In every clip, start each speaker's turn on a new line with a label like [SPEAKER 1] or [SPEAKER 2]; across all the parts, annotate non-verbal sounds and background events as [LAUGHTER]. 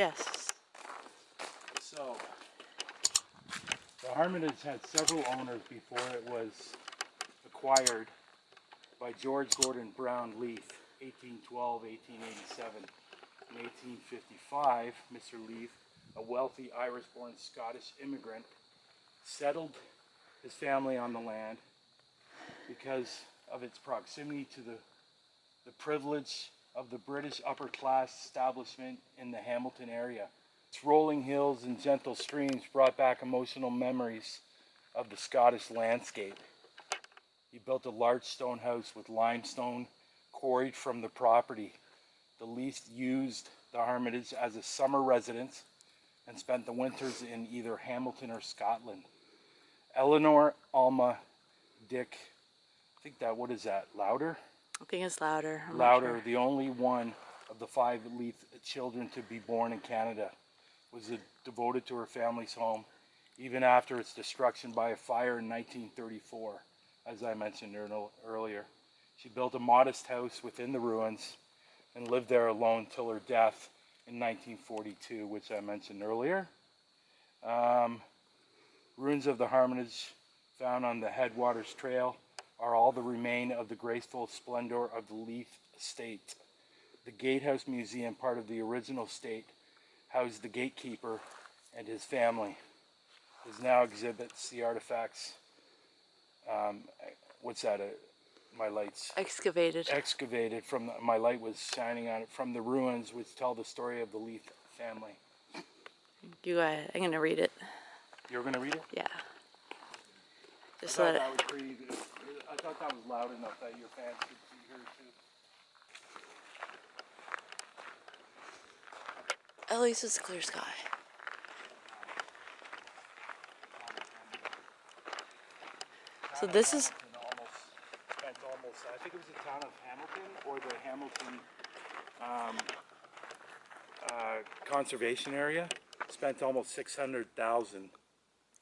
[SPEAKER 1] Yes.
[SPEAKER 2] So, the Hermitage had several owners before it was acquired by George Gordon Browne Leith, 1812, 1887. In 1855, Mr. Leith, a wealthy Irish-born Scottish immigrant, settled his family on the land because of its proximity to the, the privilege of the British upper class establishment in the Hamilton area. Its rolling hills and gentle streams brought back emotional memories of the Scottish landscape. He built a large stone house with limestone quarried from the property. The Leith used the Hermitage as a summer residence and spent the winters in either Hamilton or Scotland. Eleanor Alma Dick, I think that, what is that, Lauder?
[SPEAKER 1] I think it's louder. I'm
[SPEAKER 2] Louder,
[SPEAKER 1] sure.
[SPEAKER 2] the only one of the five Leith children to be born in Canada, was devoted to her family's home, even after its destruction by a fire in 1934, as I mentioned earlier. She built a modest house within the ruins and lived there alone till her death in 1942, which I mentioned earlier. Um, ruins of the Hermitage found on the Headwaters Trail are all the remain of the graceful splendor of the Leith estate. The Gatehouse Museum, part of the original state, housed the gatekeeper and his family. It now exhibits the artifacts. Um, what's that? Uh, my lights
[SPEAKER 1] Excavated.
[SPEAKER 2] excavated from the, my light was shining on it from the ruins, which tell the story of the Leith family.
[SPEAKER 1] You go ahead. I'm gonna read it.
[SPEAKER 2] You're gonna read it?
[SPEAKER 1] Yeah.
[SPEAKER 2] I
[SPEAKER 1] Just so
[SPEAKER 2] thought
[SPEAKER 1] that
[SPEAKER 2] that was pretty. good. I thought that was loud enough that your fans could hear too.
[SPEAKER 1] at least it's a clear sky. So this is
[SPEAKER 2] almost spent almost. I think it was the town of Hamilton or the Hamilton um, uh, conservation area spent almost six hundred thousand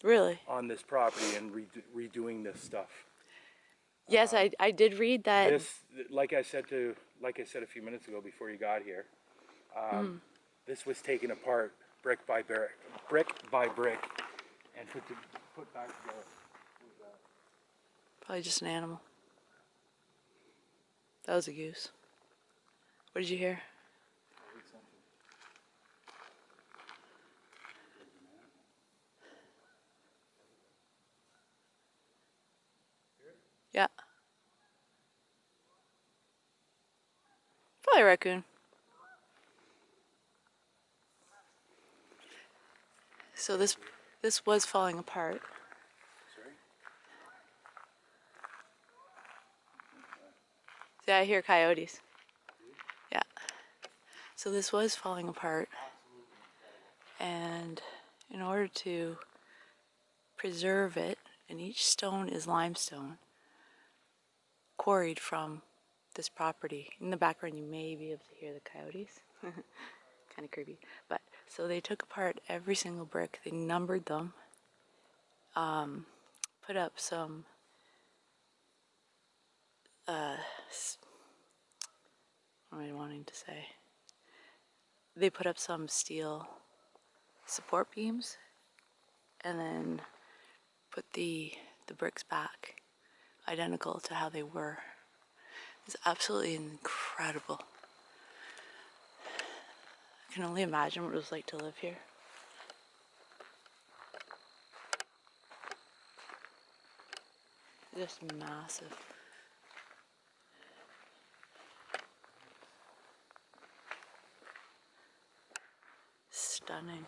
[SPEAKER 1] really.
[SPEAKER 2] on this property and redo, redoing this stuff.
[SPEAKER 1] Yes, I I did read that.
[SPEAKER 2] This, like I said to, like I said a few minutes ago before you got here, um, this was taken apart brick by brick, brick by brick, and put to, put back together.
[SPEAKER 1] Probably just an animal. That was a goose. What did you hear? Yeah. Probably raccoon. So this this was falling apart.
[SPEAKER 2] Sorry?
[SPEAKER 1] See, I hear coyotes. Yeah. So this was falling apart. And in order to preserve it, and each stone is limestone, quarried from this property. In the background, you may be able to hear the coyotes. [LAUGHS] kind of creepy. But so they took apart every single brick, they numbered them, um, put up some uh, what am I wanting to say? They put up some steel support beams and then put the the bricks back identical to how they were. It's absolutely incredible. I can only imagine what it was like to live here. Just massive. Stunning.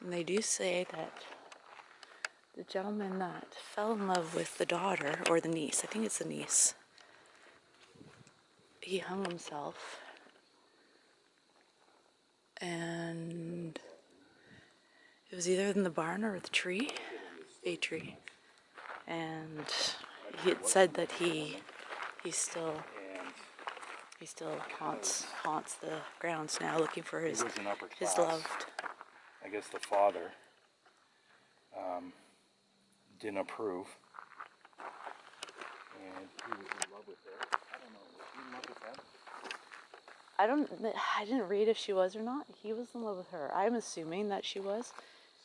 [SPEAKER 1] And they do say that the gentleman that fell in love with the daughter, or the niece, I think it's the niece, he hung himself. And it was either in the barn or the tree, a tree. And he had said that he he still he still haunts haunts the grounds now looking for his
[SPEAKER 2] he was an upper
[SPEAKER 1] his loved.
[SPEAKER 2] I guess the father um, didn't approve. And he was in love with her. I don't know. Was he in love with?
[SPEAKER 1] I don't. I didn't read if she was or not. He was in love with her. I'm assuming that she was,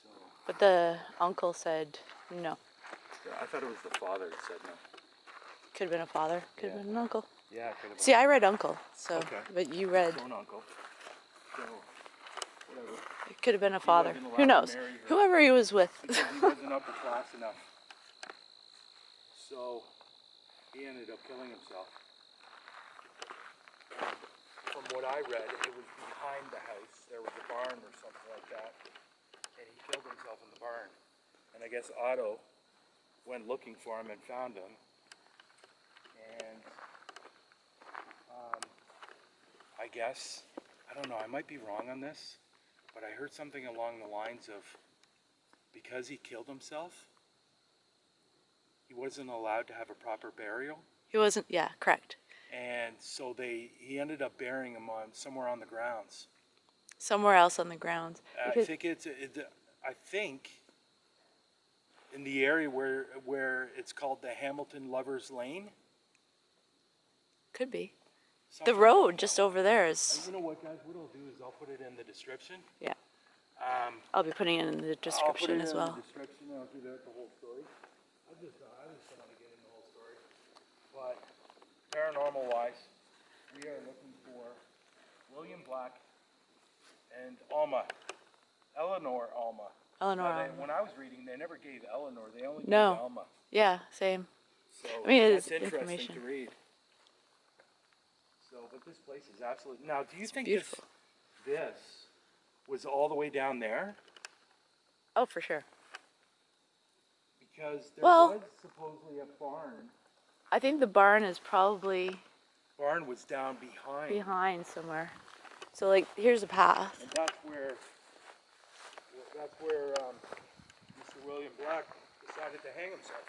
[SPEAKER 2] So
[SPEAKER 1] but the uncle said no.
[SPEAKER 2] I thought it was the father that said no.
[SPEAKER 1] Could have been a father. Could have
[SPEAKER 2] Yeah.
[SPEAKER 1] been an uncle.
[SPEAKER 2] Yeah, have
[SPEAKER 1] See, I read uncle. So,
[SPEAKER 2] Okay.
[SPEAKER 1] but you read.
[SPEAKER 2] been uncle. So
[SPEAKER 1] could have been a father.
[SPEAKER 2] wasn't
[SPEAKER 1] Who knows? Whoever he was with.
[SPEAKER 2] he wasn't upper class enough. So he ended up killing himself. From what I read, it was behind the house. There was a barn or something like that. And he killed himself in the barn. And I guess Otto went looking for him and found him. And um, I guess, I don't know, I might be wrong on this, but I heard something along the lines of because he killed himself, he wasn't allowed to have a proper burial,
[SPEAKER 1] he wasn't. Yeah, correct.
[SPEAKER 2] and so they he ended up burying him on somewhere on the grounds.
[SPEAKER 1] Somewhere else on the grounds.
[SPEAKER 2] Uh,
[SPEAKER 1] I
[SPEAKER 2] think it's it, I think in the area where where it's called the Hamilton Lovers Lane.
[SPEAKER 1] could be. The road just over there
[SPEAKER 2] Uh. You know what, guys? What I'll do is I'll put it in the description.
[SPEAKER 1] Yeah.
[SPEAKER 2] Um,
[SPEAKER 1] I'll be putting it in the
[SPEAKER 2] I'll put
[SPEAKER 1] description
[SPEAKER 2] it
[SPEAKER 1] as
[SPEAKER 2] in
[SPEAKER 1] well.
[SPEAKER 2] The description, I'll do that the whole story. I just, I just want to get into the whole story. But paranormal wise, we are looking for William Black and Alma, Eleanor Alma.
[SPEAKER 1] Eleanor.
[SPEAKER 2] Now, they-
[SPEAKER 1] Alma.
[SPEAKER 2] when I was reading, they never gave Eleanor, they only
[SPEAKER 1] No.
[SPEAKER 2] gave Alma.
[SPEAKER 1] Yeah, same.
[SPEAKER 2] So
[SPEAKER 1] I mean, it's
[SPEAKER 2] interesting
[SPEAKER 1] information.
[SPEAKER 2] to read. So, but this place is absolutely. Now, do you think
[SPEAKER 1] beautiful.
[SPEAKER 2] this this was all the way down there?
[SPEAKER 1] Oh, for sure.
[SPEAKER 2] Because there
[SPEAKER 1] Well-
[SPEAKER 2] was supposedly a barn.
[SPEAKER 1] I think the barn is probably
[SPEAKER 2] Barn was down behind,
[SPEAKER 1] behind somewhere. So, like, here's a path.
[SPEAKER 2] and that's where that's where um, Mr. William Black decided to hang himself.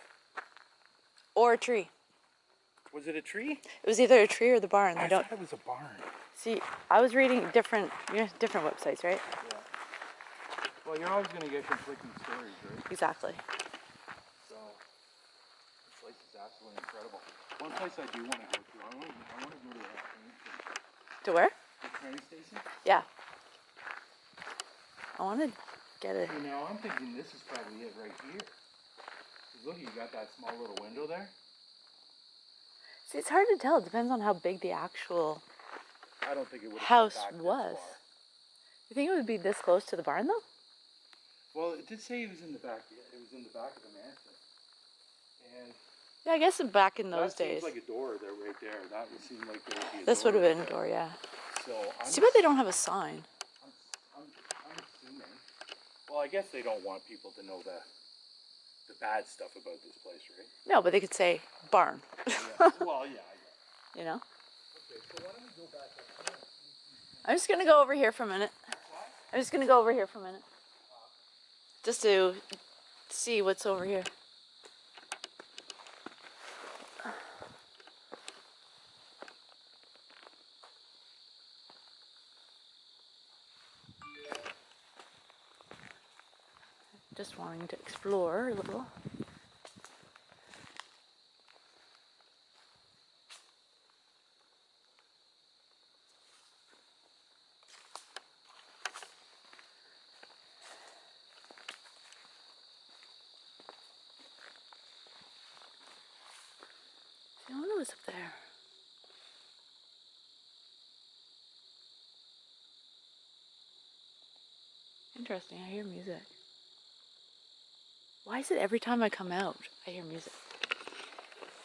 [SPEAKER 1] Or a tree.
[SPEAKER 2] Was it a tree?
[SPEAKER 1] It was either a tree or the barn. They
[SPEAKER 2] I
[SPEAKER 1] don't
[SPEAKER 2] thought it was a barn.
[SPEAKER 1] see. I was reading different, you know, different websites, right?
[SPEAKER 2] Yeah. Well, you're always gonna get conflicting stories, right?
[SPEAKER 1] Exactly.
[SPEAKER 2] So this place is absolutely incredible. One place I do want to go to, I want to, I want to go to that train station.
[SPEAKER 1] To where?
[SPEAKER 2] The train station.
[SPEAKER 1] Yeah. I want to get it.
[SPEAKER 2] So now I'm thinking this is probably it right here. look, you got that small little window there.
[SPEAKER 1] See, it's hard to tell. It depends on how big the actual.
[SPEAKER 2] I don't think it would
[SPEAKER 1] House was. You think it would be this close to the barn, though?
[SPEAKER 2] Well, it did say it was in the back. yeah, It was in the back of the mansion. And
[SPEAKER 1] Yeah, I guess back in those
[SPEAKER 2] that seems
[SPEAKER 1] days.
[SPEAKER 2] like a door there, right there. That would seem like there would be
[SPEAKER 1] This would have been a door, yeah.
[SPEAKER 2] So I'm
[SPEAKER 1] Too bad they don't have a sign.
[SPEAKER 2] I'm, I'm, I'm assuming. Well, I guess they don't want people to know the the bad stuff about this place, right?
[SPEAKER 1] No, but they could say barn.
[SPEAKER 2] Yeah. well, yeah, I guess. [LAUGHS]
[SPEAKER 1] You know?
[SPEAKER 2] Okay, so why don't we go back up here?
[SPEAKER 1] I'm just gonna go over here for a minute. I'm just gonna go over here for a minute. Just to see what's over here. Just explore a little. I wonder up there. Interesting, I hear music. Why is it every time I come out, I hear music?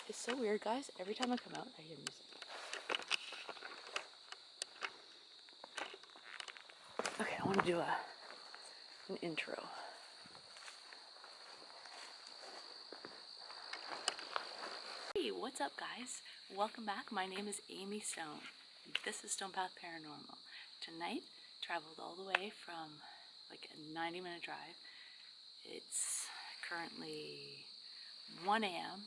[SPEAKER 1] It's so weird, guys. Every time I come out, I hear music. Okay, I want to do a an intro. Hey, what's up, guys? Welcome back. My name is Amy Stone. This is Stone Path Paranormal. Tonight, traveled all the way from like a 90 minute drive. It's currently 1 a.m.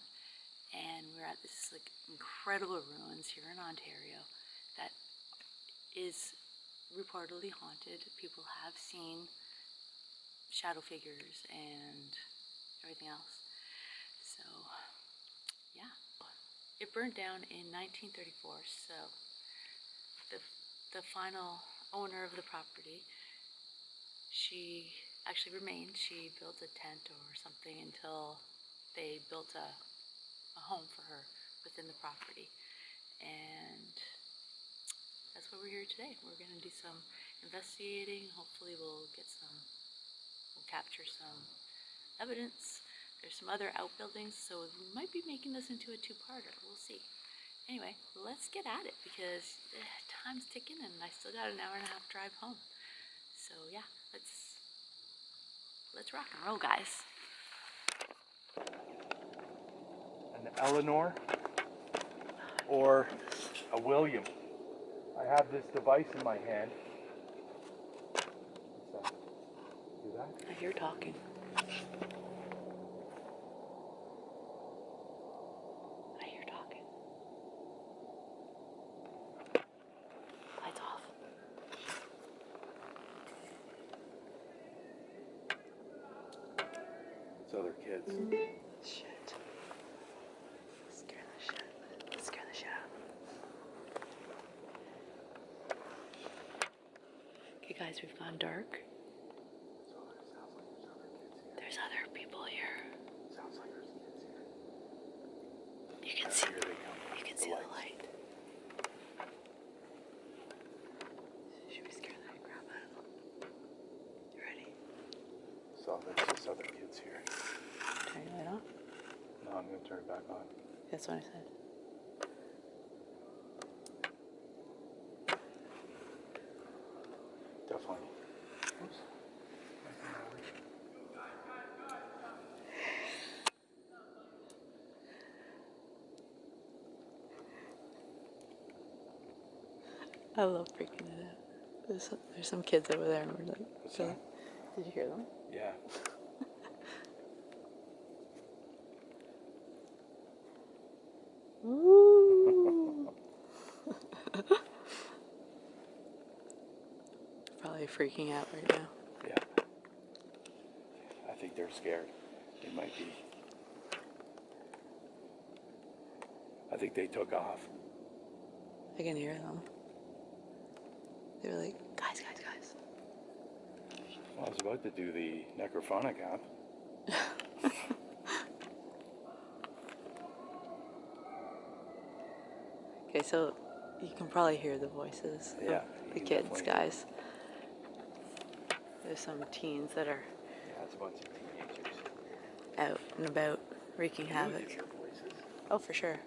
[SPEAKER 1] and we're at this like incredible ruins here in Ontario that is reportedly haunted. People have seen shadow figures and everything else. So, yeah. It burned down in 1934, so the the final owner of the property, she actually remained. She built a tent or something until they built a, a home for her within the property. And that's why we're here today. We're going to do some investigating. Hopefully, we'll get some, we'll capture some evidence. There's some other outbuildings, so we might be making this into a two-parter. We'll see. Anyway, let's get at it because eh, time's ticking and I still got an hour and a half drive home. So yeah, let's let's rock and roll, guys.
[SPEAKER 2] An Eleanor or a William. I have this device in my hand. What's that? See that?
[SPEAKER 1] I hear talking. I hear talking. Lights off.
[SPEAKER 2] It's other kids.
[SPEAKER 1] Shit. Scare the shit. Scare the shit out. Okay, guys, we've gone dark. There's other people here.
[SPEAKER 2] Sounds like there's kids here.
[SPEAKER 1] You can see.
[SPEAKER 2] Here they come.
[SPEAKER 1] You can
[SPEAKER 2] The
[SPEAKER 1] see the light. Should we scare the crap out of them? You ready?
[SPEAKER 2] So there's just other kids here.
[SPEAKER 1] Turn your light on.
[SPEAKER 2] No, I'm gonna turn it back on.
[SPEAKER 1] That's what I said.
[SPEAKER 2] Definitely. Oops.
[SPEAKER 1] I love freaking it out. There's, there's some kids over there, and we're like? Did you hear them?
[SPEAKER 2] Yeah.
[SPEAKER 1] Ooh. [LAUGHS] Probably freaking out right now.
[SPEAKER 2] Yeah. I think they're scared. They might be. I think they took off.
[SPEAKER 1] I can hear them. They were like, guys, guys, guys.
[SPEAKER 2] Well, I was about to do the necrophonic app. [LAUGHS]
[SPEAKER 1] Okay, so you can probably hear the voices
[SPEAKER 2] Yeah,
[SPEAKER 1] of the kids, guys. There's some teens that are
[SPEAKER 2] Yeah, it's a bunch of teenagers.
[SPEAKER 1] out and about wreaking havoc.
[SPEAKER 2] would hear voices.
[SPEAKER 1] Oh, for sure.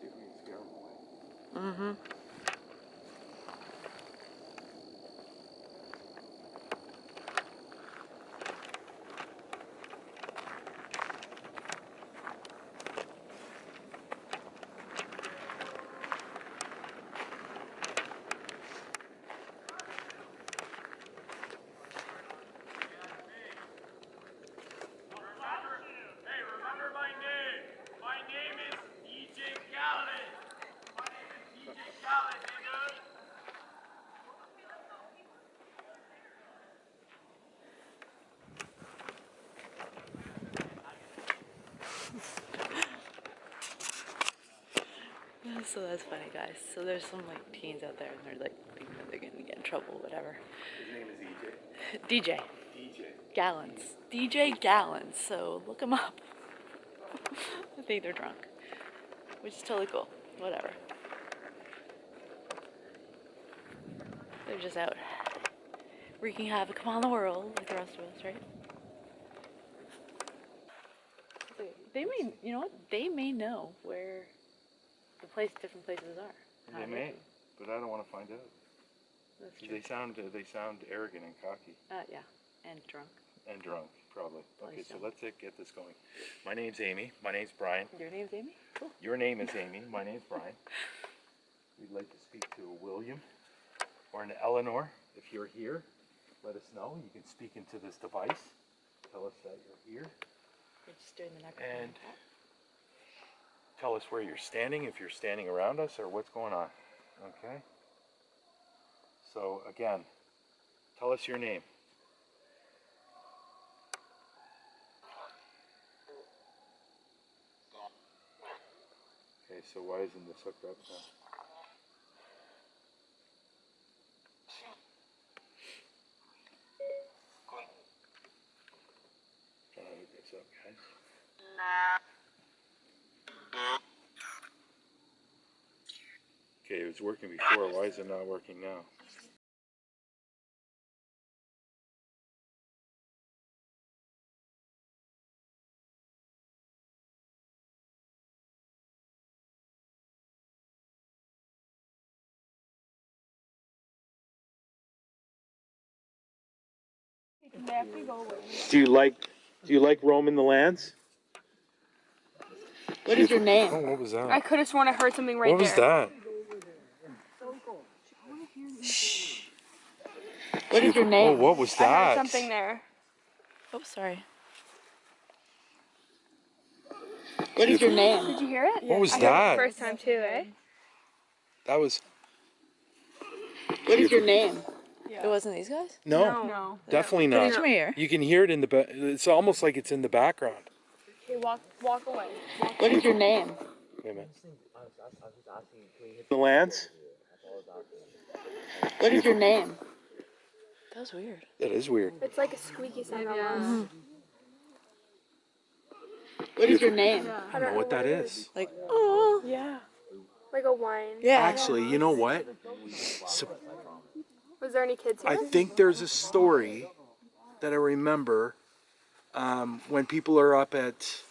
[SPEAKER 2] See if we can scare them away.
[SPEAKER 1] Mm-hmm.
[SPEAKER 3] Hey, remember my name. My name is DJ Khaled. My name is DJ Khaled, nigga.
[SPEAKER 1] So that's funny, guys. So there's some like teens out there, and they're like thinking that they're gonna get in trouble, whatever.
[SPEAKER 2] His name is EJ. [LAUGHS]
[SPEAKER 1] DJ
[SPEAKER 2] DJ.
[SPEAKER 1] Gallons, DJ Gallons. So look them up. [LAUGHS] I think they're drunk, which is totally cool. Whatever. They're just out wreaking havoc upon the world, like the rest of us, right? They- may, you know what? They may know where place, different places are.
[SPEAKER 2] They may, but I don't want to find out.
[SPEAKER 1] That's true.
[SPEAKER 2] They sound they sound arrogant and cocky
[SPEAKER 1] Uh, yeah, and drunk.
[SPEAKER 2] and drunk, probably. Okay,
[SPEAKER 1] Please
[SPEAKER 2] so
[SPEAKER 1] don't.
[SPEAKER 2] let's uh, get this going. My name's Amy. My name's Brian.
[SPEAKER 1] Your name's Amy? Cool.
[SPEAKER 2] Your name is Amy. My name's Brian. We'd like to speak to a William or an Eleanor. If you're here, let us know. You can speak into this device. Tell us that you're here.
[SPEAKER 1] We're just doing the microphone.
[SPEAKER 2] And tell us where you're standing, if you're standing around us, or what's going on. Okay? So again, tell us your name. Okay, so why isn't this hooked up now? Guys. Okay, it was working before. Why is it not working now? Do you like do you like roaming the lands?
[SPEAKER 1] What is your name?
[SPEAKER 2] Oh, what was that?
[SPEAKER 4] I could have sworn I heard something right there.
[SPEAKER 2] what was
[SPEAKER 4] there.
[SPEAKER 2] that?
[SPEAKER 1] What is your name?
[SPEAKER 2] Oh, what was that?
[SPEAKER 4] I heard
[SPEAKER 2] that?
[SPEAKER 4] something there.
[SPEAKER 1] Oh, sorry. What is your name?
[SPEAKER 4] Did you hear it?
[SPEAKER 2] What was
[SPEAKER 4] I heard it
[SPEAKER 2] that?
[SPEAKER 4] the first time too, eh?
[SPEAKER 2] That was
[SPEAKER 1] What is your name? It wasn't these guys?
[SPEAKER 2] no,
[SPEAKER 4] No.
[SPEAKER 2] definitely
[SPEAKER 1] Put
[SPEAKER 2] not.
[SPEAKER 1] it here.
[SPEAKER 2] You can hear it in the. Ba- it's almost like it's in the background.
[SPEAKER 4] Okay, walk walk away.
[SPEAKER 1] What is your name?
[SPEAKER 2] Wait a minute. The lands.
[SPEAKER 1] What is your name? That was weird.
[SPEAKER 2] That is weird.
[SPEAKER 4] It's like a squeaky sound almost.
[SPEAKER 1] What is your name?
[SPEAKER 2] I don't know what that is.
[SPEAKER 1] Like, oh.
[SPEAKER 4] Yeah. Like a wine.
[SPEAKER 1] Yeah.
[SPEAKER 2] Actually, you know what? So,
[SPEAKER 4] Was there any kids here?
[SPEAKER 2] I think there's a story that I remember um, when people are up at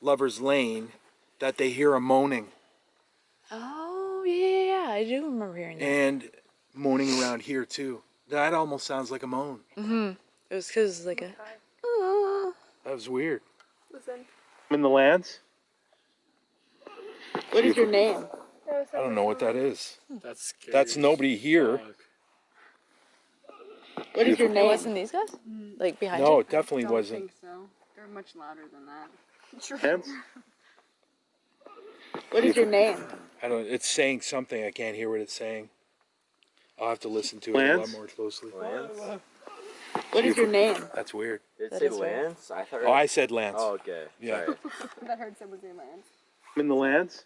[SPEAKER 2] Lover's Lane that they hear a moaning
[SPEAKER 1] Oh, yeah, yeah, yeah. I do remember hearing that.
[SPEAKER 2] and moaning around here too. That almost sounds like a moan.
[SPEAKER 1] Mm-hmm. It was because like a. Oh.
[SPEAKER 2] That was weird.
[SPEAKER 4] Listen.
[SPEAKER 2] In the lands?
[SPEAKER 1] What is your name?
[SPEAKER 2] I don't know what that is.
[SPEAKER 5] That's scary.
[SPEAKER 2] That's nobody here.
[SPEAKER 5] Fuck.
[SPEAKER 1] What is your name? It wasn't these guys? Mm. Like behind
[SPEAKER 2] No,
[SPEAKER 1] you?
[SPEAKER 2] it definitely
[SPEAKER 6] don't
[SPEAKER 2] wasn't.
[SPEAKER 6] think so. They're much louder than that. [LAUGHS]
[SPEAKER 2] Lands?
[SPEAKER 1] What is your name?
[SPEAKER 2] I don't. It's saying something. I can't hear what it's saying. I'll have to listen to it a lot more closely.
[SPEAKER 7] Lance?
[SPEAKER 1] What is your name?
[SPEAKER 2] That's weird.
[SPEAKER 7] Did it say
[SPEAKER 1] is weird.
[SPEAKER 7] Lance? I thought.
[SPEAKER 2] Oh, I said Lance.
[SPEAKER 7] Oh, okay.
[SPEAKER 2] Yeah.
[SPEAKER 7] Sorry. [LAUGHS]
[SPEAKER 6] that heard said was their lands.
[SPEAKER 2] in the lands?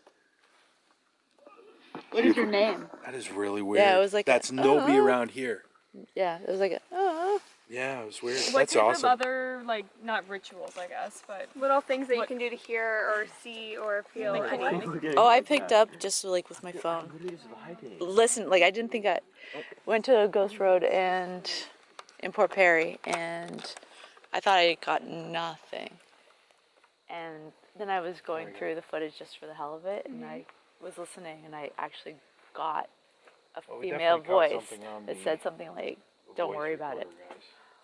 [SPEAKER 1] What is your name?
[SPEAKER 2] That is really weird.
[SPEAKER 1] Yeah, it was like a,
[SPEAKER 2] That's nobody
[SPEAKER 1] "Oh."
[SPEAKER 2] around here.
[SPEAKER 1] Yeah, it was like a. Oh.
[SPEAKER 2] Yeah, it was weird.
[SPEAKER 8] What
[SPEAKER 2] That's
[SPEAKER 8] type
[SPEAKER 2] awesome.
[SPEAKER 8] of other like not rituals, I guess, but
[SPEAKER 4] Little things that you can do to hear or see or feel.
[SPEAKER 8] Like
[SPEAKER 4] anything.
[SPEAKER 1] Oh, I picked up just like with my phone. Listen, like I didn't think I went to Ghost Road and in Port Perry, and I thought I got nothing. And then I was going through the footage just for the hell of it, and I mm-hmm. was listening, and I actually got a
[SPEAKER 2] Well,
[SPEAKER 1] female voice that said something like, "Don't worry about it,"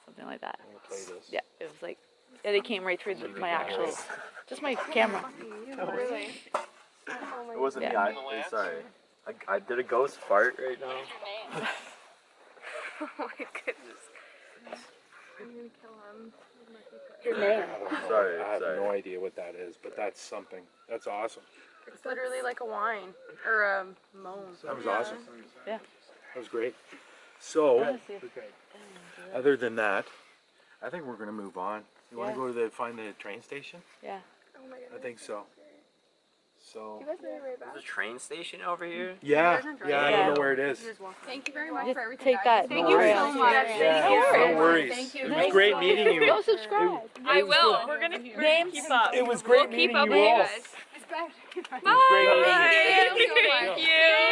[SPEAKER 1] something like that.
[SPEAKER 2] I'm play this.
[SPEAKER 1] Yeah, it was like, and it came right through the, my actual, just my camera.
[SPEAKER 4] Really?
[SPEAKER 7] It wasn't
[SPEAKER 1] Yeah.
[SPEAKER 7] me. I, I'm sorry. I, I did a ghost fart right now. [LAUGHS] [LAUGHS]
[SPEAKER 4] Oh my goodness. I'm gonna kill him.
[SPEAKER 1] Your name.
[SPEAKER 2] I don't.
[SPEAKER 7] Sorry,
[SPEAKER 2] I have
[SPEAKER 7] sorry.
[SPEAKER 2] no idea what that is, but that's something. That's awesome.
[SPEAKER 4] It's literally like a whine or a moan.
[SPEAKER 2] That was awesome.
[SPEAKER 1] Yeah.
[SPEAKER 2] That was great. So,
[SPEAKER 1] Let's see if-
[SPEAKER 2] other than that, I think we're gonna move on. You want
[SPEAKER 1] Yeah.
[SPEAKER 2] to go to the find the train station?
[SPEAKER 1] Yeah.
[SPEAKER 4] Oh my
[SPEAKER 2] god.
[SPEAKER 4] I
[SPEAKER 2] think so. So.
[SPEAKER 4] You guys made it right back.
[SPEAKER 7] There's a train station over here.
[SPEAKER 2] Yeah,
[SPEAKER 6] guys
[SPEAKER 2] yeah, I don't know where it is.
[SPEAKER 6] Thank you very much
[SPEAKER 1] Just
[SPEAKER 6] for everything.
[SPEAKER 1] take
[SPEAKER 6] guys.
[SPEAKER 1] that.
[SPEAKER 4] Thank
[SPEAKER 1] no
[SPEAKER 4] you
[SPEAKER 1] worries.
[SPEAKER 4] so much.
[SPEAKER 2] Yeah,
[SPEAKER 4] Thank you.
[SPEAKER 2] no worries.
[SPEAKER 6] Thank you.
[SPEAKER 2] It was
[SPEAKER 6] Nice
[SPEAKER 2] great meeting you.
[SPEAKER 1] Go subscribe.
[SPEAKER 8] I will. We're gonna
[SPEAKER 1] Names?
[SPEAKER 8] keep up.
[SPEAKER 2] It was great
[SPEAKER 4] We'll keep
[SPEAKER 2] meeting
[SPEAKER 4] up
[SPEAKER 2] you
[SPEAKER 4] with you guys.
[SPEAKER 2] It was
[SPEAKER 4] Bye.
[SPEAKER 6] Thank you so much.
[SPEAKER 8] Thank you.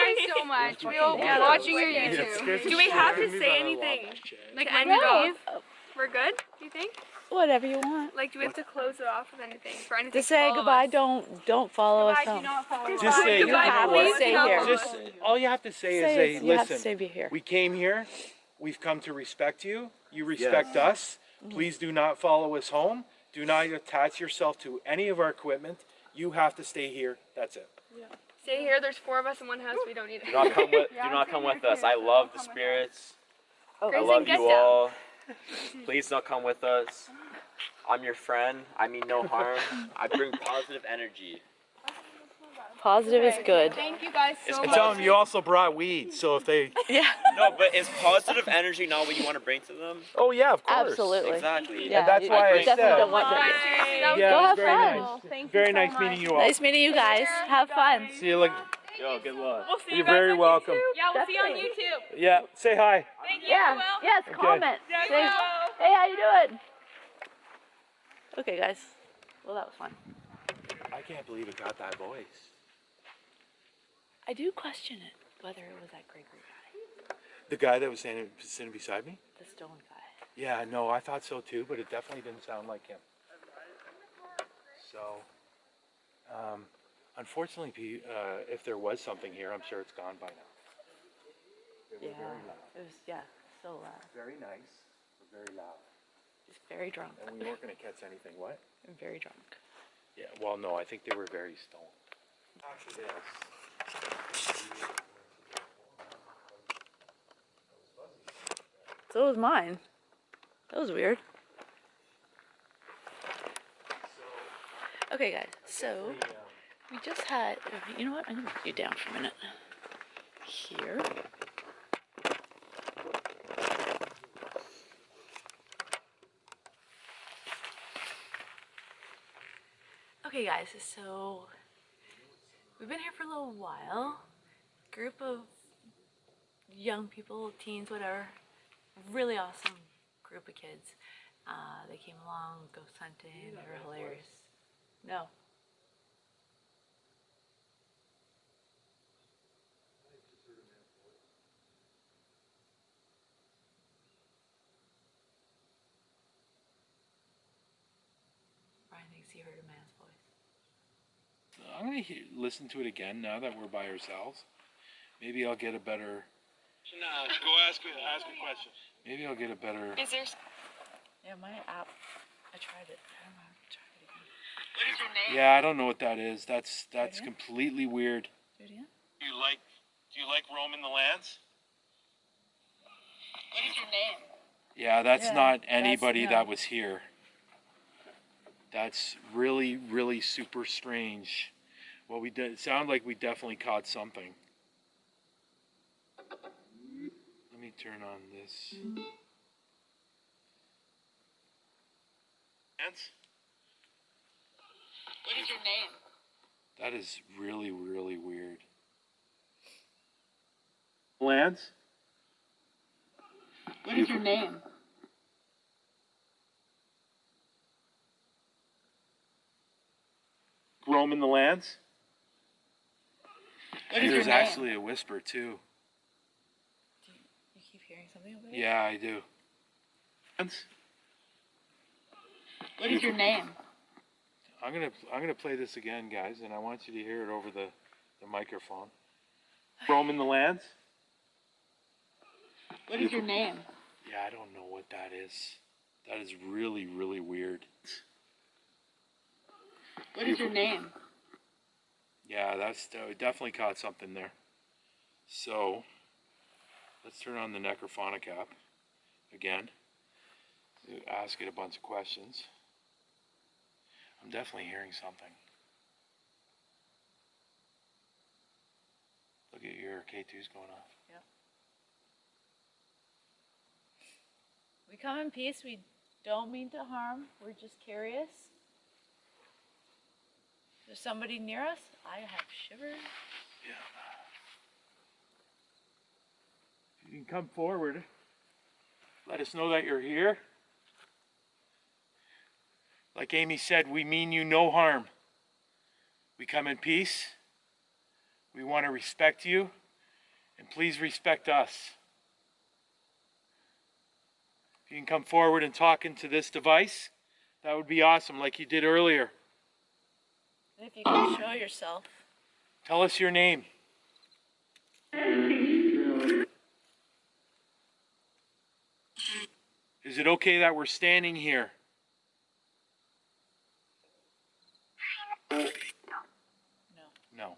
[SPEAKER 6] Thank you so much. We'll
[SPEAKER 1] Yeah.
[SPEAKER 6] be watching your YouTube.
[SPEAKER 4] Do we have to say anything? Like end it off? We're good? Do you think?
[SPEAKER 1] Whatever you want.
[SPEAKER 4] Like, do we have to close it off with anything? For anything
[SPEAKER 1] To say
[SPEAKER 4] follow
[SPEAKER 1] goodbye,
[SPEAKER 4] us?
[SPEAKER 1] don't don't follow us
[SPEAKER 6] Goodbye, do
[SPEAKER 1] home.
[SPEAKER 6] not follow us.
[SPEAKER 2] Just say,
[SPEAKER 1] You have to stay here.
[SPEAKER 2] Just all you have to say,
[SPEAKER 1] Say
[SPEAKER 2] is,
[SPEAKER 1] it,
[SPEAKER 2] a,
[SPEAKER 1] you have to
[SPEAKER 2] listen.
[SPEAKER 1] stay be here.
[SPEAKER 2] We came here. We've come to respect you. You respect us.
[SPEAKER 1] Mm-hmm.
[SPEAKER 2] Please do not follow us home. Do not attach yourself to any of our equipment. You have to stay here. That's it. Yeah.
[SPEAKER 4] Stay here. There's four of us in one house. We don't need
[SPEAKER 7] Do
[SPEAKER 4] it.
[SPEAKER 7] not come with. [LAUGHS]
[SPEAKER 6] Yeah,
[SPEAKER 7] do not come with us. I love the
[SPEAKER 6] Come with us.
[SPEAKER 7] spirits.
[SPEAKER 1] Oh,
[SPEAKER 7] I love you
[SPEAKER 4] down.
[SPEAKER 7] all. [LAUGHS] Please don't come with us. I'm your friend. I mean no harm. I bring positive energy.
[SPEAKER 1] Positive is good.
[SPEAKER 6] Thank you guys so
[SPEAKER 7] It's
[SPEAKER 6] much.
[SPEAKER 2] Tell them you also brought weed, so if they. [LAUGHS]
[SPEAKER 1] Yeah.
[SPEAKER 7] No, but is positive energy not what you want to bring to them?
[SPEAKER 2] Oh yeah, of course.
[SPEAKER 1] Absolutely.
[SPEAKER 7] Exactly.
[SPEAKER 1] Yeah,
[SPEAKER 2] that's
[SPEAKER 1] you
[SPEAKER 2] why I
[SPEAKER 1] definitely
[SPEAKER 2] said-
[SPEAKER 1] don't want that.
[SPEAKER 6] That was
[SPEAKER 2] Yeah,
[SPEAKER 1] Go have
[SPEAKER 2] very
[SPEAKER 1] fun.
[SPEAKER 2] nice.
[SPEAKER 6] Thank you
[SPEAKER 2] Very
[SPEAKER 6] so
[SPEAKER 2] nice
[SPEAKER 6] much.
[SPEAKER 2] meeting you all.
[SPEAKER 1] Nice meeting you guys. Have fun.
[SPEAKER 2] See you. Like,
[SPEAKER 7] Yo, good luck.
[SPEAKER 4] We'll see you
[SPEAKER 2] you're very
[SPEAKER 4] on
[SPEAKER 2] welcome.
[SPEAKER 4] YouTube. Yeah, we'll see you on YouTube.
[SPEAKER 2] Yeah. Say hi.
[SPEAKER 4] Thank you.
[SPEAKER 1] Yeah. Yes.
[SPEAKER 2] Okay.
[SPEAKER 1] Comment.
[SPEAKER 4] Yeah,
[SPEAKER 1] Say, hey, how you doing? Okay, guys. Well, that was fun.
[SPEAKER 2] I can't believe it got that voice.
[SPEAKER 1] I do question it whether it was that Gregory guy,
[SPEAKER 2] The guy that was standing, sitting beside me.
[SPEAKER 1] the stone guy.
[SPEAKER 2] Yeah, no, I thought so too, but it definitely didn't sound like him. So, um, unfortunately, uh, if there was something here, I'm sure it's gone by now. They were
[SPEAKER 1] Yeah.
[SPEAKER 2] very loud.
[SPEAKER 1] It was yeah, so loud.
[SPEAKER 2] Very nice, but very loud.
[SPEAKER 1] Just very drunk.
[SPEAKER 2] And we weren't going to catch anything. What? [LAUGHS]
[SPEAKER 1] Very drunk.
[SPEAKER 2] Yeah, well, no, I think they were very stoned. After this.
[SPEAKER 1] So was mine. That was weird. Okay, guys. So we just had. You know what? I'm gonna put you down for a minute. Here. Okay, guys. So we've been here for a little while. Group of young people, teens, whatever. Really awesome group of kids. Uh, they came along ghost hunting. They were hilarious. No. Brian thinks he heard a man's voice.
[SPEAKER 2] I'm going to listen to it again now that we're by ourselves. Maybe I'll get a better.
[SPEAKER 3] Go ask a, ask a question.
[SPEAKER 2] Maybe I'll get a better.
[SPEAKER 4] Is there?
[SPEAKER 1] Yeah, my app. I tried it. I don't know how to try it again.
[SPEAKER 3] What is your name?
[SPEAKER 2] Yeah, I don't know what that is. That's that's
[SPEAKER 1] again?
[SPEAKER 2] completely weird.
[SPEAKER 1] Do it.
[SPEAKER 3] Do you like, do you like roaming the lands? What is your name?
[SPEAKER 2] Yeah, that's
[SPEAKER 1] Yeah,
[SPEAKER 2] not
[SPEAKER 1] that's-
[SPEAKER 2] anybody
[SPEAKER 1] no.
[SPEAKER 2] that was here. That's really, really super strange. Well, we did. It sounded like we definitely caught something. Let me turn on this.
[SPEAKER 3] Lands? What is your name?
[SPEAKER 2] That is really, really weird. Lance?
[SPEAKER 3] What is your name?
[SPEAKER 2] Roaming the Lance?
[SPEAKER 3] What
[SPEAKER 2] And
[SPEAKER 3] is your
[SPEAKER 2] there's
[SPEAKER 3] name?
[SPEAKER 2] actually a whisper too.
[SPEAKER 1] You hearing something over there?
[SPEAKER 2] Yeah, I do. Lance?
[SPEAKER 3] What is your name?
[SPEAKER 2] I'm gonna I'm gonna play this again, guys, and I want you to hear it over the, the microphone. Roaming the lands?
[SPEAKER 3] What is your name?
[SPEAKER 2] Yeah, I don't know what that is. That is really, really weird.
[SPEAKER 3] What is your name?
[SPEAKER 2] Yeah, that's uh, definitely caught something there. So let's turn on the Necrophonic app again. Uh, ask it a bunch of questions. I'm definitely hearing something. Look at your K2's going off. Yeah.
[SPEAKER 1] We come in peace. We don't mean to harm. We're just curious. There's somebody near us. I have shivers.
[SPEAKER 2] You can come forward. Let us know that you're here. Like Amy said, we mean you no harm. We come in peace. We want to respect you. And please respect us. If you can come forward and talk into this device, that would be awesome, like you did earlier.
[SPEAKER 1] And if you can show yourself.
[SPEAKER 2] Tell us your name. Is it okay that we're standing here?
[SPEAKER 1] No.
[SPEAKER 2] No.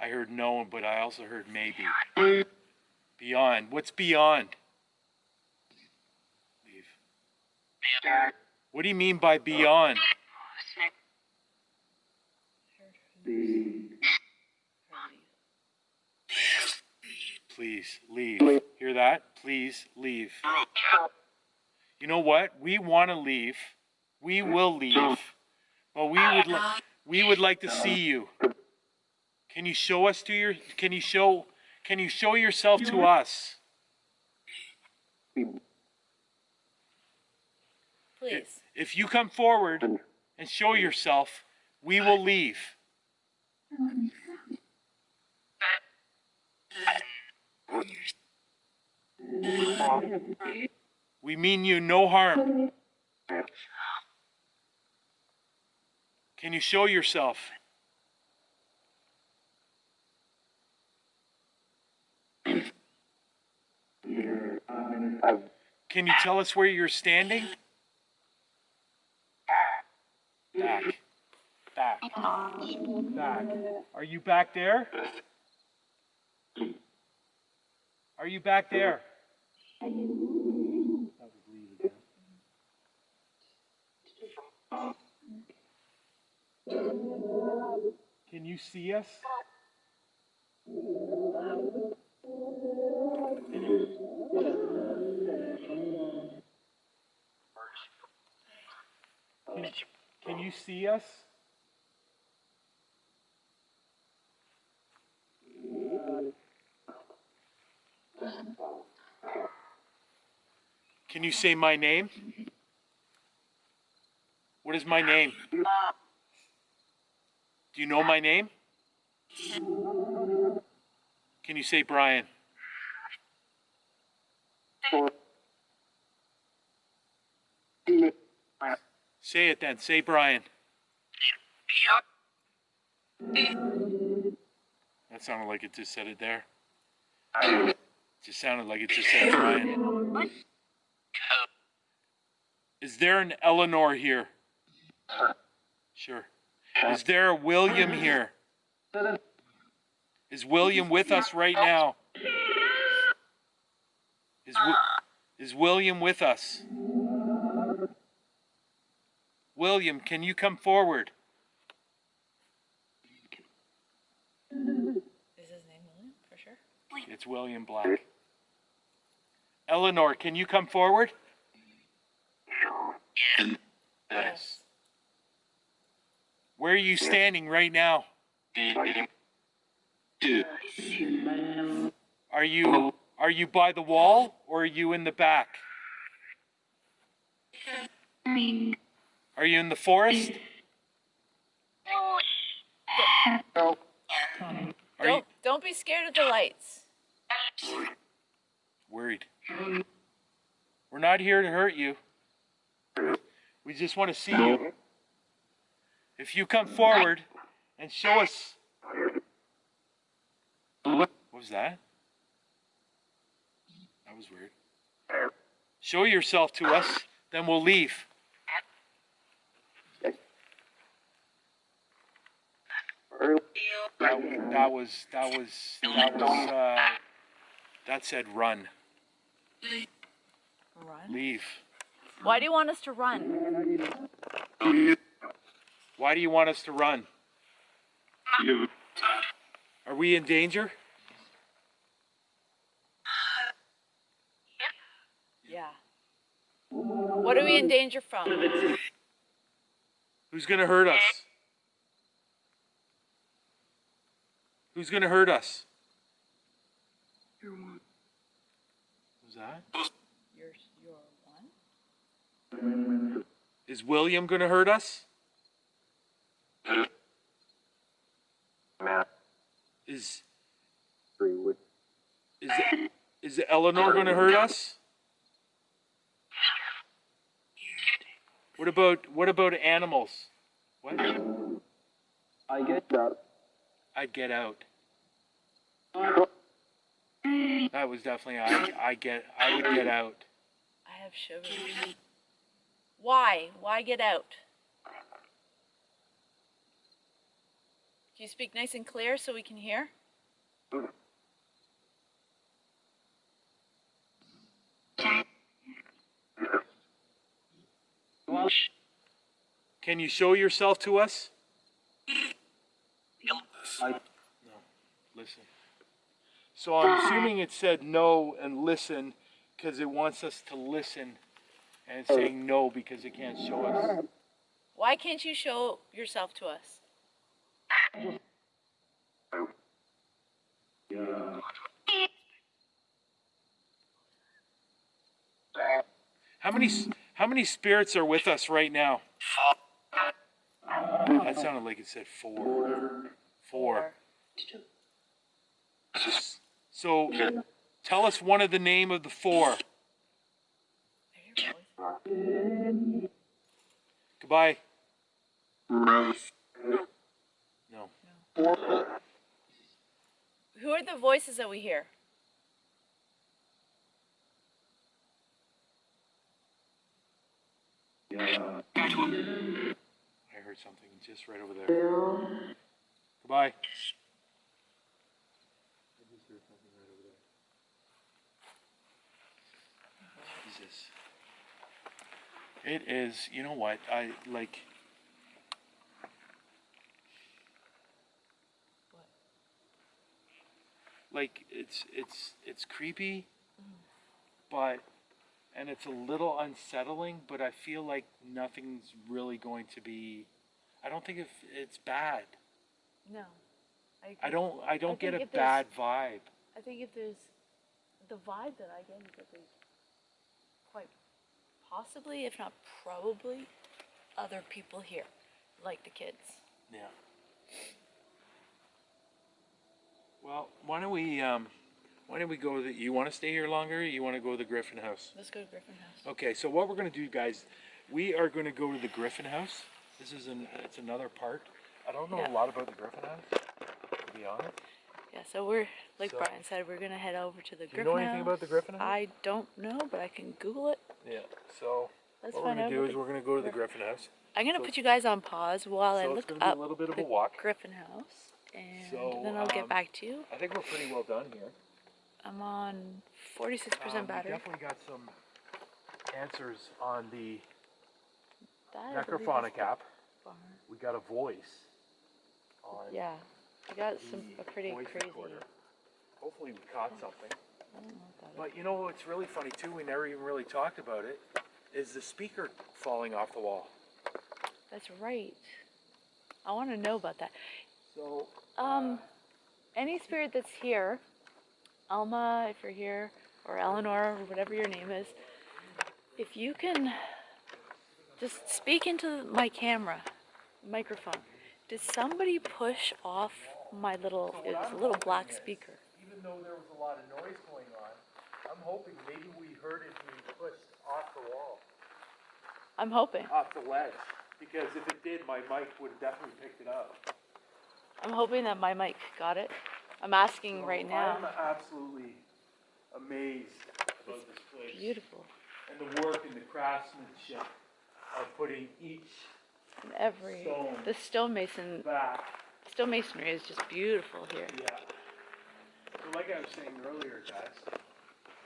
[SPEAKER 2] I heard no, but I also heard maybe. Beyond. What's beyond? Leave. What do you mean by beyond? Please leave. Hear that? Please leave. You know what? We want to leave. We will leave. But we would li- we would like to see you. Can you show us to your can you show can you show yourself to us?
[SPEAKER 1] Please.
[SPEAKER 2] If you come forward and show yourself, we will leave. We mean you no harm. Can you show yourself? Can you tell us where you're standing? Back. Back. Back. Are you back there? Are you back there? That was leave again. Can you see us? Can, can you see us? Can you say my name? What is my name? Do you know my name? Can you say Brian? Say it then. Say Brian. That sounded like it just said it there. Just sounded like it just said Brian. Is there an Eleanor here? Sure. Is there a William here? Is William with us right now? Is, is William with us? William, can you come forward?
[SPEAKER 1] Is his name William for sure?
[SPEAKER 2] It's William Black. Eleanor, can you come forward?
[SPEAKER 1] Yes.
[SPEAKER 2] Where are you standing right now? Are you are you by the wall or are you in the back? Are you in the forest?
[SPEAKER 1] Don't don't be scared of the lights.
[SPEAKER 2] worried? We're not here to hurt you. We just want to see you. If you come forward and show us. What was that? That was weird. Show yourself to us, then we'll leave. That, that was that was that was uh, that said run,
[SPEAKER 1] Run.
[SPEAKER 2] leave.
[SPEAKER 1] Why do you want us to run?
[SPEAKER 2] Why do you want us to run? You. Are we in danger?
[SPEAKER 1] Yeah. What are we in danger from?
[SPEAKER 2] Who's gonna hurt us? Who's gonna hurt us? Your one. Who's that?
[SPEAKER 1] You're you're one.
[SPEAKER 2] Is William gonna hurt us? Is is is Eleanor gonna hurt us? What about what about animals? What?
[SPEAKER 7] I get that.
[SPEAKER 2] I'd get out. That was definitely I. I get. I would get out.
[SPEAKER 1] I have shivers. Why? Why get out? You speak nice and clear so we can hear?
[SPEAKER 2] Can you show yourself to us? Yes. No. Listen. So I'm assuming it said no and listen because it wants us to listen and it's saying no because it can't show us.
[SPEAKER 1] Why can't you show yourself to us?
[SPEAKER 2] How many how many spirits are with us right now? That sounded like it said four. Four. So tell us one of the name of the four. Goodbye.
[SPEAKER 1] Who are the voices that we hear? Yeah.
[SPEAKER 2] I heard something just right over there. Goodbye. I just heard something right over there. Jesus. It is, you know what? I like. Like it's it's it's creepy, but and it's a little unsettling. But I feel like nothing's really going to be. I don't think if it's bad.
[SPEAKER 1] No.
[SPEAKER 2] I don't. I don't get a bad vibe.
[SPEAKER 1] I think if there's the vibe that I get is that there's quite possibly, if not probably, other people here, like the kids.
[SPEAKER 2] Yeah. Well, why don't we? Um, why don't we go? The, you want to stay here longer? Or you want to go to the Griffin House?
[SPEAKER 1] Let's go to Griffin House.
[SPEAKER 2] Okay. So what we're gonna do, guys? We are gonna go to the Griffin House. This is an. It's another part. I don't know
[SPEAKER 1] Yeah.
[SPEAKER 2] a lot about the Griffin House, to be honest.
[SPEAKER 1] Yeah, so we're like
[SPEAKER 2] So-
[SPEAKER 1] Brian said, we're gonna head over to the
[SPEAKER 2] Do you
[SPEAKER 1] Griffin
[SPEAKER 2] know anything
[SPEAKER 1] House.
[SPEAKER 2] about the Griffin House?
[SPEAKER 1] I don't know, but I can Google it.
[SPEAKER 2] Yeah. So
[SPEAKER 1] Let's
[SPEAKER 2] what we're gonna do is we're gonna go to the Griffin House.
[SPEAKER 1] I'm gonna
[SPEAKER 2] so-
[SPEAKER 1] put you guys on pause while I
[SPEAKER 2] so it's
[SPEAKER 1] look
[SPEAKER 2] be a little bit of a walk.
[SPEAKER 1] Griffin House, and
[SPEAKER 2] So,
[SPEAKER 1] then I'll get
[SPEAKER 2] um,
[SPEAKER 1] back to you.
[SPEAKER 2] I think we're pretty well done here.
[SPEAKER 1] I'm on 46%
[SPEAKER 2] Um,
[SPEAKER 1] battery.
[SPEAKER 2] We definitely got some answers on the
[SPEAKER 1] That, I believe, is
[SPEAKER 2] necrophonic app.
[SPEAKER 1] barn.
[SPEAKER 2] We got a voice on
[SPEAKER 1] Yeah, we got some
[SPEAKER 2] the
[SPEAKER 1] a pretty
[SPEAKER 2] voice
[SPEAKER 1] crazy.
[SPEAKER 2] recorder. Hopefully we caught something.
[SPEAKER 1] I don't know what that is.
[SPEAKER 2] But you know what's really funny too? We never even really talked about it. Is the speaker falling off the wall?
[SPEAKER 1] That's right. I want to know about that.
[SPEAKER 2] So
[SPEAKER 1] Um, any spirit that's here, Alma, if you're here, or Eleanor, or whatever your name is, if you can just speak into my camera, microphone. Did somebody push off my little, it was a little black speaker.
[SPEAKER 2] even though there was a lot of noise going on, I'm hoping maybe we heard it being pushed off the wall,
[SPEAKER 1] I'm hoping.
[SPEAKER 2] off the ledge. Because if it did, my mic would have definitely picked it up.
[SPEAKER 1] I'm hoping that my mic got it. I'm asking right now.
[SPEAKER 2] I'm absolutely amazed about this place.
[SPEAKER 1] Beautiful.
[SPEAKER 2] And the work and the craftsmanship of putting each
[SPEAKER 1] And every,
[SPEAKER 2] Stone.
[SPEAKER 1] the stonemason,
[SPEAKER 2] back.
[SPEAKER 1] stonemasonry is just beautiful here.
[SPEAKER 2] Yeah. So like I was saying earlier, guys,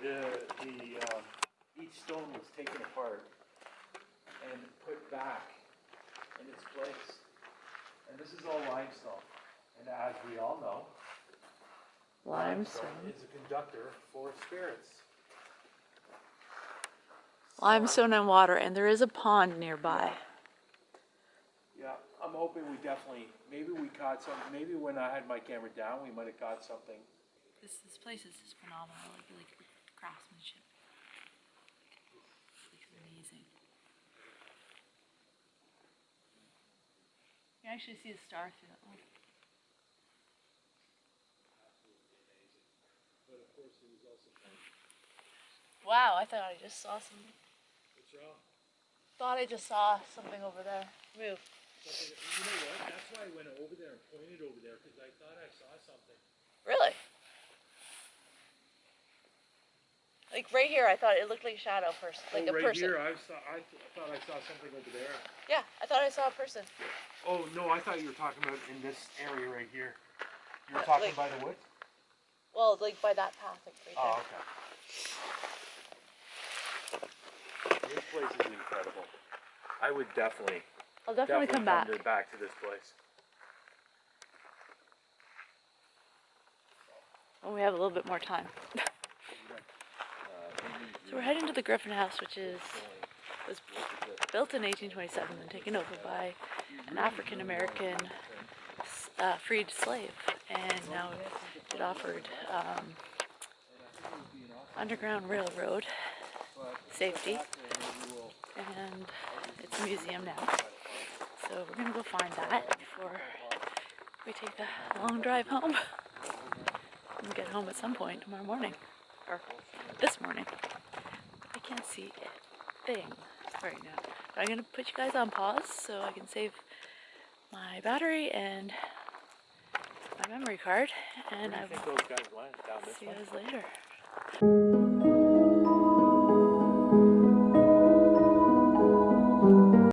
[SPEAKER 2] the the um, each stone was taken apart and put back in its place. And this is all limestone. And as we all know,
[SPEAKER 1] Limestone.
[SPEAKER 2] is a conductor for spirits.
[SPEAKER 1] Limestone and water, and there is a pond nearby.
[SPEAKER 2] Yeah, I'm hoping we definitely, maybe we caught some, maybe when I had my camera down, we might have caught something.
[SPEAKER 1] This this place is just phenomenal. Like like craftsmanship. It's amazing. You can actually see a star through that one. Wow, I thought I just saw something.
[SPEAKER 2] What's wrong?
[SPEAKER 1] Thought I just saw something over there. Move.
[SPEAKER 2] You know what? That's why I went over there and pointed over there, because I thought I saw something.
[SPEAKER 1] Really? Like right here, I thought it looked like a shadow person, like
[SPEAKER 2] oh,
[SPEAKER 1] a
[SPEAKER 2] right
[SPEAKER 1] person.
[SPEAKER 2] here, I saw, I th- thought I saw something over there.
[SPEAKER 1] Yeah, I thought I saw a person.
[SPEAKER 2] Oh, no, I thought you were talking about in this area right here. You were
[SPEAKER 1] Uh,
[SPEAKER 2] talking
[SPEAKER 1] like-
[SPEAKER 2] by the woods?
[SPEAKER 1] Well, like by that path, like right
[SPEAKER 2] Oh,
[SPEAKER 1] there.
[SPEAKER 2] okay. This place is incredible. I would definitely,
[SPEAKER 1] I'll definitely, come back.
[SPEAKER 2] to, back to this place.
[SPEAKER 1] when we have a little bit more time. [LAUGHS] so we're heading to the Griffin House, which is was built in 1827 and taken over by an African American uh, freed slave, and now it offered um, underground railroad safety, and it's a museum now. So we're gonna go find that before we take the long drive home and get home at some point tomorrow morning, or this morning. I can't see a thing right now. But I'm gonna put you guys on pause so I can save my battery and my memory card, and I will
[SPEAKER 3] those guys went down
[SPEAKER 1] see you guys later.